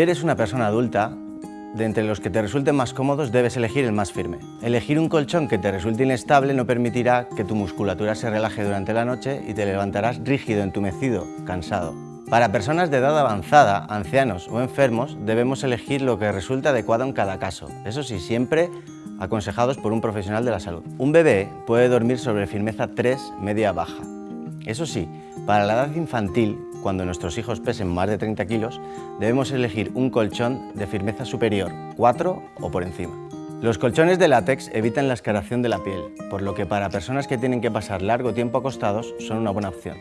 eres una persona adulta, de entre los que te resulten más cómodos debes elegir el más firme. Elegir un colchón que te resulte inestable no permitirá que tu musculatura se relaje durante la noche y te levantarás rígido, entumecido, cansado. Para personas de edad avanzada, ancianos o enfermos debemos elegir lo que resulte adecuado en cada caso. Eso sí, siempre aconsejados por un profesional de la salud. Un bebé puede dormir sobre firmeza 3 media-baja. Eso sí, para la edad infantil, cuando nuestros hijos pesen más de 30 kilos, debemos elegir un colchón de firmeza superior, 4 o por encima. Los colchones de látex evitan la escaración de la piel, por lo que para personas que tienen que pasar largo tiempo acostados son una buena opción.